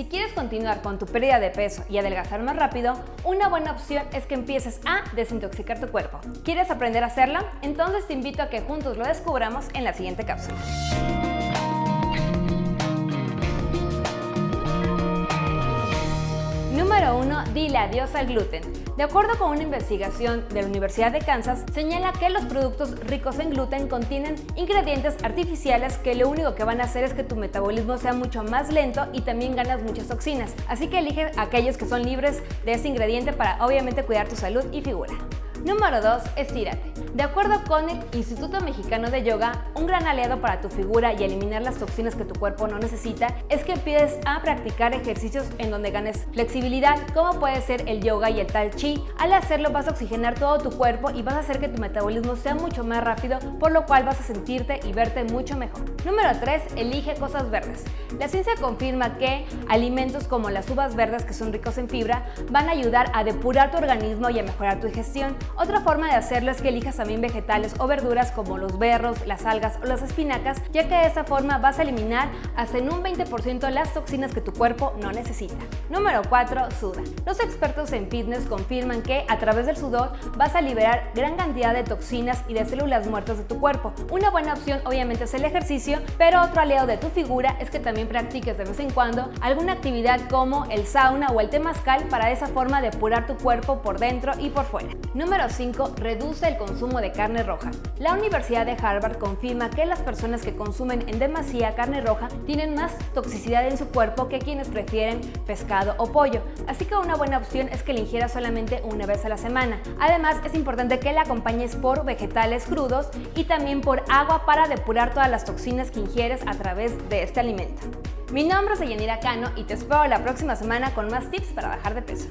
Si quieres continuar con tu pérdida de peso y adelgazar más rápido, una buena opción es que empieces a desintoxicar tu cuerpo. ¿Quieres aprender a hacerlo? Entonces te invito a que juntos lo descubramos en la siguiente cápsula. Número 1. Dile adiós al gluten. De acuerdo con una investigación de la Universidad de Kansas, señala que los productos ricos en gluten contienen ingredientes artificiales que lo único que van a hacer es que tu metabolismo sea mucho más lento y también ganas muchas toxinas. Así que elige aquellos que son libres de ese ingrediente para obviamente cuidar tu salud y figura. Número 2. Estírate. De acuerdo con el Instituto Mexicano de Yoga, un gran aliado para tu figura y eliminar las toxinas que tu cuerpo no necesita es que empieces a practicar ejercicios en donde ganes flexibilidad, como puede ser el yoga y el tai chi. Al hacerlo vas a oxigenar todo tu cuerpo y vas a hacer que tu metabolismo sea mucho más rápido, por lo cual vas a sentirte y verte mucho mejor. Número 3. Elige cosas verdes. La ciencia confirma que alimentos como las uvas verdes que son ricos en fibra van a ayudar a depurar tu organismo y a mejorar tu digestión. Otra forma de hacerlo es que elijas también vegetales o verduras como los berros, las algas o las espinacas, ya que de esta forma vas a eliminar hasta en un 20% las toxinas que tu cuerpo no necesita. Número 4. Suda. Los expertos en fitness confirman que a través del sudor vas a liberar gran cantidad de toxinas y de células muertas de tu cuerpo. Una buena opción obviamente es el ejercicio, pero otro aliado de tu figura es que también practiques de vez en cuando alguna actividad como el sauna o el temazcal para de esa forma depurar tu cuerpo por dentro y por fuera. Número Número 5. Reduce el consumo de carne roja. La Universidad de Harvard confirma que las personas que consumen en demasía carne roja tienen más toxicidad en su cuerpo que quienes prefieren pescado o pollo, así que una buena opción es que la ingieras solamente una vez a la semana. Además, es importante que la acompañes por vegetales crudos y también por agua para depurar todas las toxinas que ingieres a través de este alimento. Mi nombre es Yanira Cano y te espero la próxima semana con más tips para bajar de peso.